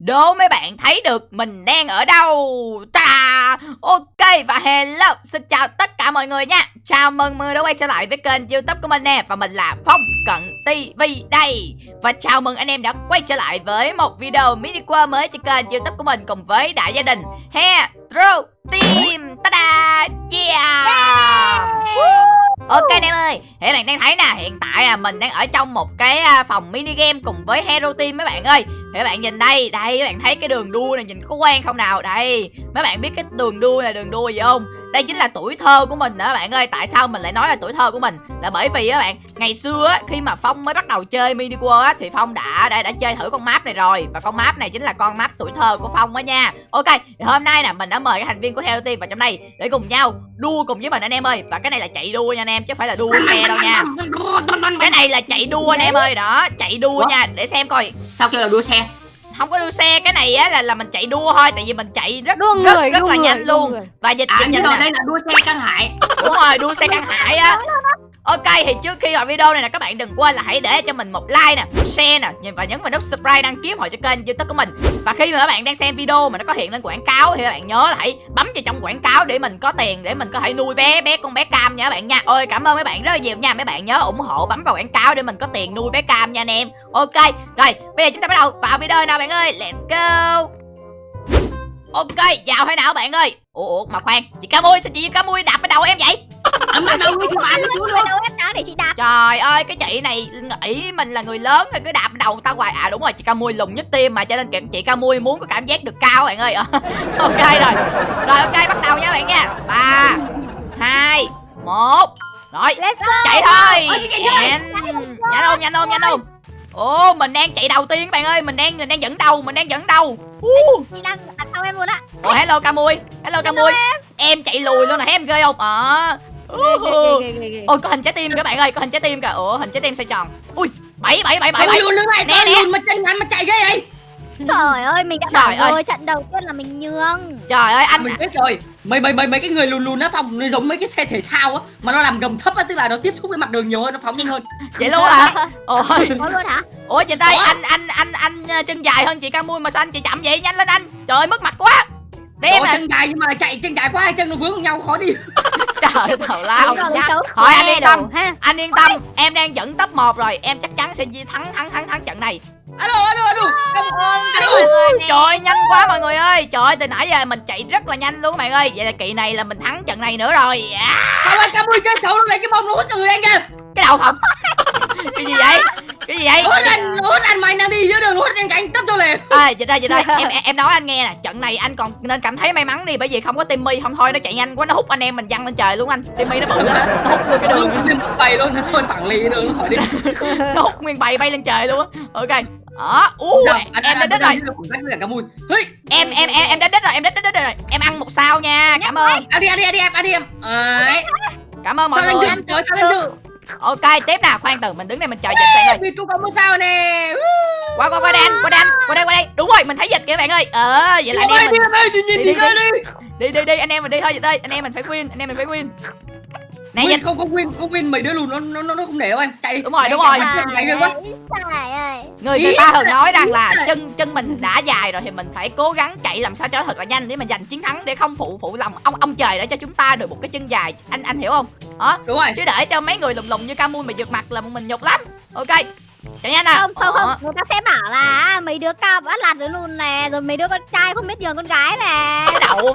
Đố mấy bạn thấy được mình đang ở đâu? Ta! Ok và hello Xin chào tất cả mọi người nha. Chào mừng mọi người đã quay trở lại với kênh youtube của mình nè Và mình là Phong Cận TV đây. Và chào mừng anh em đã quay trở lại với một video mini qua mới cho kênh youtube của mình Cùng với đại gia đình Hetro Team. Ta-da! Yeah! Ok anh em ơi, thì bạn đang thấy nè, hiện tại à mình đang ở trong một cái à, phòng mini game cùng với Hero Team mấy bạn ơi. Thì các bạn nhìn đây, đây các bạn thấy cái đường đua này nhìn có quen không nào? Đây, mấy bạn biết cái đường đua này đường đua gì không? Đây chính là tuổi thơ của mình đó các bạn ơi. Tại sao mình lại nói là tuổi thơ của mình? Là bởi vì các bạn, ngày xưa á khi mà Phong mới bắt đầu chơi mini world á thì Phong đã đã đã chơi thử con map này rồi và con map này chính là con map tuổi thơ của Phong đó nha. Ok, thì hôm nay nè mình đã mời các thành viên của Healthy vào trong đây để cùng nhau đua cùng với mình anh em ơi. Và cái này là chạy đua nha anh em chứ không phải là đua xe đâu nha. Cái này là chạy đua anh em ơi. Đó chạy đua nha. Để xem coi. Sao kêu là đua xe? Không có đua xe. Cái này á là là mình chạy đua thôi. Tại vì mình chạy rất đua rất, người, rất đua là người, nhanh đua luôn. người. và dịch à dịch nhưng nhanh đây là đua xe căn hải. Đúng rồi đua xe căn hải á Ok thì trước khi vào video này nè các bạn đừng quên là hãy để cho mình một like nè, một share nè và nhấn vào nút subscribe đăng ký hội cho kênh youtube của mình. Và khi mà các bạn đang xem video mà nó có hiện lên quảng cáo thì các bạn nhớ là hãy bấm vào trong quảng cáo để mình có tiền để mình có thể nuôi bé bé con bé cam nha các bạn nha. Ôi cảm ơn mấy bạn rất là nhiều nha. Mấy bạn nhớ ủng hộ bấm vào quảng cáo để mình có tiền nuôi bé cam nha anh em. Ok rồi bây giờ chúng ta bắt đầu vào video nào bạn ơi? Let's go! Ok, vào thế nào bạn ơi? Ủa, ủa mà khoan, chị camui sao chị camui đạp cái đầu em vậy? Ở mặt đầu thì bạn xuống luôn đâu em đá để chị đạp Trời ơi cái chị này nghĩ mình là người lớn rồi cứ đạp đầu ta hoài À đúng rồi chị ca mui lùng nhất tim mà cho nên chị- ca mui muốn có cảm giác được cao bạn ơi Ok rồi Rồi ok bắt đầu nha bạn nha ba hai một Rồi let's go chạy thôi Nhanh Nhanh không nhanh không nhanh không Ồ mình đang chạy đầu tiên các bạn ơi Mình đang mình đang dẫn đầu mình đang dẫn đầu uh. chị đang đằng sau em luôn á Ồ hello ca mui Hello ca mui Em chạy lùi luôn nè thấy em ghê không Ờ à, Ôi có hình trái tim kìa bạn ơi, có hình trái tim kìa. Ủa hình trái tim xoay tròn. Ui, bảy bảy bảy bảy bảy. Nè, nè mà ngắn mà chạy ghê vậy trời ơi mình đã Trời bảo ơi. rồi trận đầu tiên là mình nhường Trời ơi anh mình biết rồi mấy mấy mấy mấy cái người lùn lùn á phòng nó giống mấy cái xe thể thao á mà nó làm gầm thấp á tức là nó tiếp xúc với mặt đường nhiều hơn nó phóng nhanh hơn vậy luôn hả? Ôi. có luôn hả Ủa chị Tây Ủa? anh anh anh anh ờ, chân dài hơn chị Ca Mui mà sao anh chị chậm vậy? Nhanh lên anh. Trời ơi mất mặt quá. Để em Ủa, nè. chân dài nhưng mà chạy chân dài quá hai chân nó vướng nhau khó đi Trời thầu lao. Thôi anh yên tâm. ha Anh yên tâm, em đang dẫn top 1 rồi, em chắc chắn sẽ thắng thắng thắng thắng trận này. alo alo alo Trời ơi nhanh quá mọi người ơi. Trời ơi từ nãy giờ mình chạy rất là nhanh luôn bạn ơi. Vậy là kỳ này là mình thắng trận này nữa rồi. Không ơi cam ơi chơi xấu nó lấy cái bông nó hút người anh kìa cái đầu không? cái gì vậy? Cái gì vậy? hút anh hút anh mày đang đi dưới đường hút anh cánh tấp cho liền. Ê chị đây chị đây. Em em nói anh nghe nè. Trận này anh còn nên cảm thấy may mắn đi bởi vì không có timmy. Không thôi nó chạy nhanh quá nó hút anh em mình văng lên trời luôn anh. Timmy nó bự lắm nó hút luôn cái đường. Bày luôn nó thôi phẳng lì đường nó khỏi đi. Nó hút nguyên bầy bay lên trời luôn á. Ok. Đó u em đã đích rồi. em em em em đã đích rồi em đích đích rồi. Em ăn một sao nha cảm ơn. ăn đi ăn đi ăn đi em ăn đi em. Cảm ơn mọi sao người. lên chưa sao lên chưa ok tiếp nào khoan từ mình đứng đây mình chờ dịch bạn ơi. Vì cũng có một sao nè. Qua qua qua đây anh qua đây anh qua đây qua đây. Đúng rồi mình thấy dịch kìa bạn ơi. Ờ vậy là anh em đi mình đi đi đi, đi đi, đi. Đi đi đi anh em mình đi thôi dịch ơi anh em mình phải win anh em mình phải win. Này win dịch không không win không win mấy đứa lùn nó nó nó nó không để đâu anh. Chạy đi Đúng rồi, đúng rồi. mày ghê quá người người ta thường nói rằng là chân chân mình đã dài rồi thì mình phải cố gắng chạy làm sao cho thật là nhanh để mà giành chiến thắng để không phụ phụ lòng ông ông trời để cho chúng ta được một cái chân dài. Anh anh hiểu không? Đó. Đúng rồi. Chứ để cho mấy người lùng lùng như Camui mà giật mặt là mình nhục lắm. Ok chạy nhanh à không không Ờ. không người ta sẽ bảo là mấy đứa cao bắt lạt đứa lùn nè rồi mấy đứa con trai không biết nhường con gái nè. Cái đậu không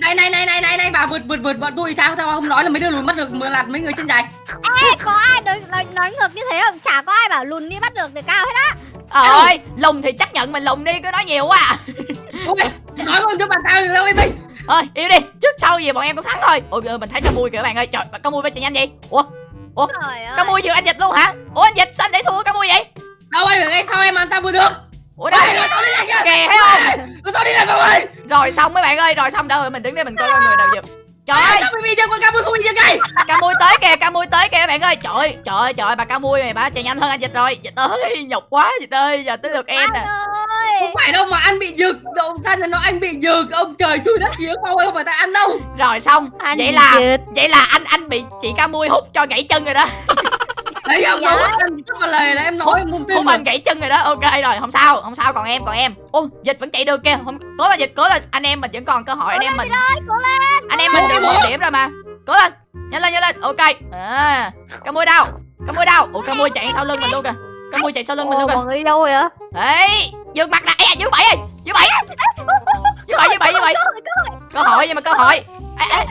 này này này này này này bà vượt vượt vượt vượt tôi sao tao không nói là mấy đứa lùn bắt được mưa lạt mấy người chân dài Ê, có ai nói, nói, nói ngược như thế không? Chả có ai bảo lùn đi bắt được được cao hết á. Ờ ơi lùng thì chấp nhận mình lùng đi cứ nói nhiều quá à. Ôi, nói con cho bà tao được đâu em ơi thôi yêu đi. Trước sau gì bọn em cũng thắng thôi. Ôi ừ, mình thấy Camui kìa các bạn ơi. Trời Camui bay chạy nhanh vậy ủa trời ơi. Camui vừa anh dịch luôn hả? Ủa anh dịch sao anh để thua Camui vậy? Đâu anh ở ngay sau em làm sao vừa được? Ủa rồi sao đi lại kìa? Kìa thấy không? Rồi sao đi lại không ơi rồi xong mấy bạn ơi rồi xong. Đâu rồi mình đứng đây mình coi coi người nào giật trời ơi! sao bị chân con cam không bị chân cây ca mui tới kìa ca mui tới kìa bạn ơi. Trời ơi, trời ơi, trời bà ca mui này bà chạy nhanh hơn anh dịch rồi. Dịch ơi nhục quá dịch ơi giờ tới lượt em nè ơi. Không phải đâu mà anh bị giật đậu xanh là nó anh bị giật ông trời chui đất kia không ơi không phải tại ăn đâu. Rồi xong Anh vậy là giật. vậy là anh anh bị chị ca mui hút cho gãy chân rồi đó. Đấy không Dạ. em là lề là em nói em không tin mà. anh gãy chân rồi đó ok rồi không sao không sao còn em còn em. Ô dịch vẫn chạy được kìa không cố lên dịch cố lên anh em mình vẫn còn cơ hội anh em mình. cố lên. Anh em mình được một điểm rồi mà. Cố lên nhanh lên nhanh lên ok. À cá mui đâu cá mui đâu ủa cá mui chạy sau lưng mình luôn kìa. Cá mui chạy sau lưng mình luôn kìa. Mọi người đi đâu rồi á đấy dương mặt nè dương bảy ơi. Dương bảy dương bảy dương bảy dương bảy cơ hội nhưng mà cơ hội. Ê, ê,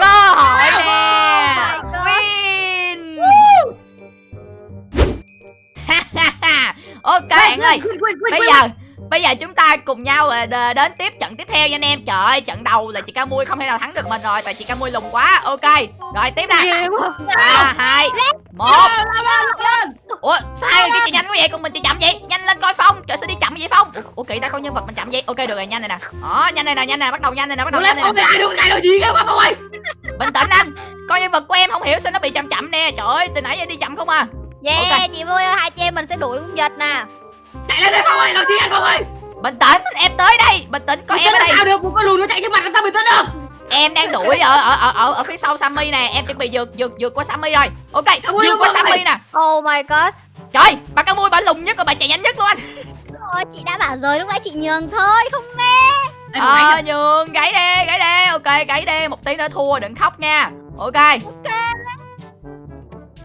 cơ hội nè. my God. win. Ok bạn ơi. bây giờ bây giờ chúng ta cùng nhau à, đến tiếp trận tiếp theo nha anh em. Trời ơi trận đầu là chị ca mui không thể nào thắng được mình rồi tại chị ca mui lùng quá. Ok rồi tiếp nè ba hai một. Lên, lên, lên. Ủa người kia chạy nhanh quá vậy? Còn mình chạy chậm vậy. Nhanh lên coi phong. Trời sao đi chậm vậy phong? Ủa, ủa kỳ ta coi nhân vật mình chậm vậy. Ok được rồi nhanh này nè. Đó nhanh này nè nhanh này bắt đầu nhanh này nè bắt đầu nhanh lên, này nè. ai được cái đồ gì mà Phong ơi. bình tĩnh anh. Coi nhân vật của em không hiểu sao nó bị chậm chậm nè. Trời ơi từ nãy giờ đi chậm không à. Yeah Ok. chị vui ơi hai chị em mình sẽ đuổi con vịt nè. Chạy lên đây Phong ơi, đầu tiên anh Phong ơi. bình tĩnh em tới đây. Bình tĩnh có em đang đuổi ở ở ở ở, ở phía sau Sammy nè. Em chuẩn bị vượt vượt vượt qua Sammy rồi. Ok vượt qua. Sammy nè. Oh my god. Trời bà cá mui bà lùng nhất rồi bà chạy nhanh nhất luôn anh. Ôi, chị đã bảo rồi lúc nãy chị nhường thôi không nghe. Ờ nhường gãy đi gãy đi ok gãy đi một tí nữa thua đừng khóc nha. Ok.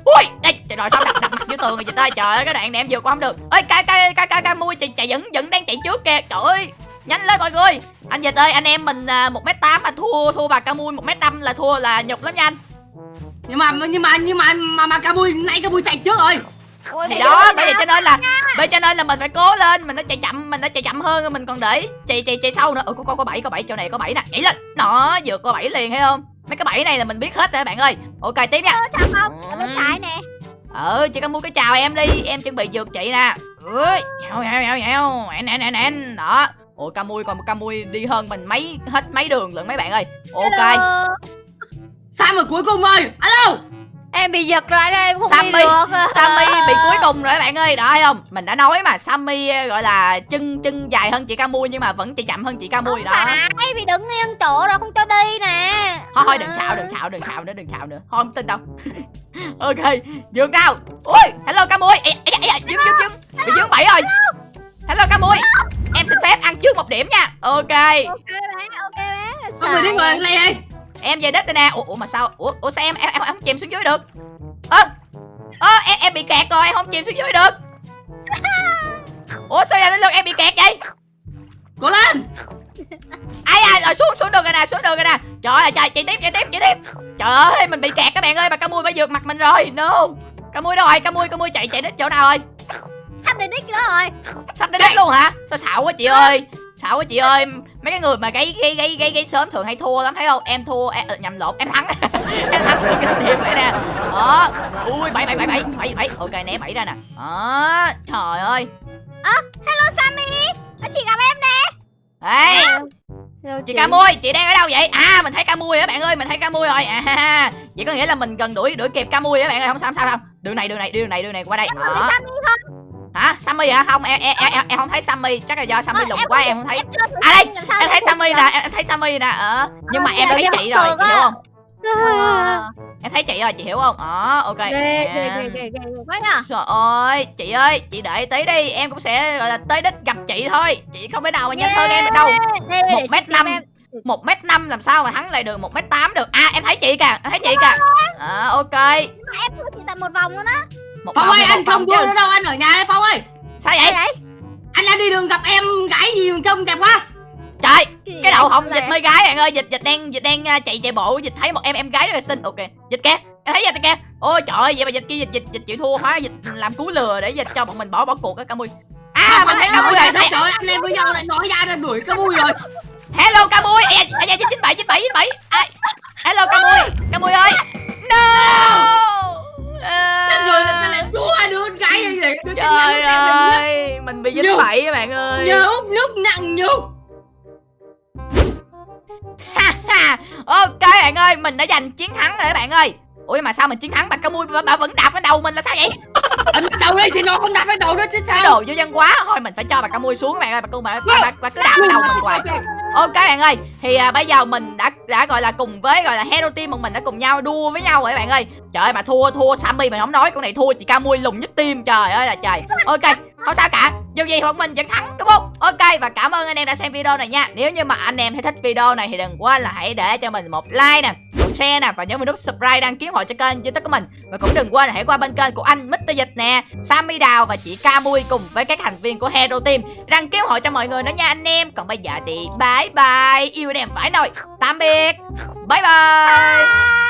Ui Ê, trời rồi sao đặt đặt mặt vô tường rồi dịch ơi trời ơi cái đoạn này em vượt qua không được. Ơi ca ca ca ca ca mui chạy chạy vẫn vẫn đang chạy trước kìa. Trời ơi nhanh lên mọi người. Anh dịch ơi anh em mình à, một m tám mà thua thua bà ca mui một m năm là thua là nhục lắm nha anh. Nhưng mà nhưng mà nhưng mà mà mà Camui nãy Camui chạy trước rồi. Ôi, thì đó vậy nè. cho nên là bởi cho nên là mình phải cố lên mình nó chạy chậm mình nó chạy chậm hơn mình còn để chạy chạy chạy sau nữa. Ừ có có có bảy có bảy chỗ này có bảy nè. Nhảy lên. Nó vượt qua bảy liền thấy không? Mấy cái bảy này là mình biết hết rồi bạn ơi. Ok tiếp nha. Ơ, chào không? Ở bên trái nè. Ừ chị có mua cái chào em đi. Em chuẩn bị vượt chị nè. Ui nhào nhào nhào nhào. Nè nè nè nè. Đó ủa Camui còn Camui đi hơn mình mấy hết mấy đường lận mấy bạn ơi. Ok. Hello. Sao mà cuối cùng rồi? Alo. em bị giật rồi đây em không Sammy, đi được. Sammy bị cuối cùng rồi các bạn ơi. Đó thấy không? Mình đã nói mà Sammy ờ, gọi là chân chân dài hơn chị Camui nhưng mà vẫn chạy chậm hơn chị Camui đó. phải bị đứng yên chỗ rồi không cho đi nè. Thôi thôi đừng xạo đừng xạo đừng xạo nữa đừng xạo nữa. Thôi không tin đâu. Ok dừng nào. Ui hello Camui. Ê, ê, ê, ê, dừng dừng dừng. Bị dướng bảy rồi. Hello Camui em xin phép ăn trước một điểm nha. Ok. Ok bé ok bé Có người Xài. người này đây. em về đích đây nè ủa, ủa mà sao? Ủa, ủa sao em em em không chìm xuống dưới được? Ơ ơ em em bị kẹt rồi em không chìm xuống dưới được. Ủa sao giờ đến lượt em bị kẹt vậy? Cố lên. ai ai rồi xuống xuống được rồi nè xuống được rồi nè. Trời ơi trời chạy tiếp chạy tiếp chạy tiếp. Trời ơi mình bị kẹt các bạn ơi bà cá mui phải vượt mặt mình rồi. No. Cá mui đâu rồi? Cá mui cá mui chạy chạy đến chỗ nào rồi sắp đến đích đó rồi. Sắp đến đích luôn hả? Sao xạo quá chị ơi. Xạo quá chị ơi. Mấy cái người mà gáy gáy gáy gáy gáy sớm thường hay thua lắm thấy không? Em thua em, ờ, nhầm lộn em thắng. Em thắng được cái điểm này nè. Đó. Ui bảy bảy bảy bảy bảy bảy. Ok né bảy ra nè. Đó. Trời ơi. Hello Sammy. Chị gặp em nè. Ê. Hello, chị ca mui chị đang ở đâu vậy? À mình thấy ca mui á bạn ơi mình thấy ca mui rồi. À vậy có nghĩa là mình gần đuổi đuổi kịp ca mui á bạn ơi không sao không sao không. Đường này đường này đường này đường này qua đây. Đó hả? Sammy hả? Không em em em em, không thấy sammy. Chắc là do sammy Ờ, lùng em quá em không thấy. À đây, em thấy sammy nè em thấy sammy nè ờ nhưng mà Ờ, em giờ thấy chị rồi chị hiểu không? Ờ. em thấy chị rồi chị hiểu không? Ờ ok Trời ơi, chị ơi, chị đợi tí đi, em cũng sẽ gọi là tới đích gặp chị thôi. Chị không thể nào mà nhanh hơn em được đâu. Một mét năm một mét năm làm sao mà thắng lại được một mét tám được? À em thấy chị kìa em thấy chị kìa. à, ok. Em thua chị tận một vòng luôn á một Phong ơi anh không chứ. nữa đâu anh ở nhà đây Phong ơi. sao vậy đấy Anh đang đi đường gặp em gái gì mà trông đẹp quá. trời cái đầu hồng dịch mê gái bạn ơi. Dịch dịch đang dịch đang à, chạy chạy bộ dịch thấy một em em gái rất là xinh. Ok dịch kìa. Em thấy dịch kìa. Ôi trời ơi vậy mà dịch kia dịch dịch dịch chịu thua hóa dịch làm cú lừa để dịch cho bọn mình bỏ bỏ cuộc á ca mui à mình thấy ca mui rồi. rồi Trời ơi anh em với nhau lại nói ra ra đuổi Camui rồi. hello ca mui à dạ chín bảy chín bảy chín bảy. Hello ca mui ca mui ơi. No bạn ơi. úp nước nặng nhục. Ok bạn ơi, mình đã giành chiến thắng rồi các bạn ơi. Ủa mà sao mình chiến thắng bà ca mui bà, bà vẫn đạp lên đầu mình là sao vậy? Đầu đi thì nó không đạp lên đầu đó chứ Cái sao? đồ vô dân quá. Thôi mình phải cho bà ca mui xuống các bạn ơi, bà bà, bà, bà, bà cứ đạp lên đầu mình hoài. ok bạn ơi. Thì à, bây giờ mình đã đã gọi là cùng với gọi là hero team bọn mình đã cùng nhau đua với nhau rồi bạn ơi. Trời ơi mà thua thua sammy mình không nói con này thua chị ca mui lùng nhất team. Trời ơi là trời. Ok không sao cả. Dù gì bọn mình vẫn thắng đúng không? Ok và cảm ơn anh em đã xem video này nha. Nếu như mà anh em thấy thích video này thì đừng quên là hãy để cho mình một like nè share nè, và nhớ mình nút subscribe đăng ký hội cho kênh youtube của mình. Và cũng đừng quên hãy qua bên kênh của anh Mr Dịch nè, Sammy Đào và chị Camui cùng với các thành viên của Hero Team đăng ký hội cho mọi người nữa nha anh em. Còn bây giờ thì bye bye. Yêu anh em phải nồi. Tạm biệt. Bye bye.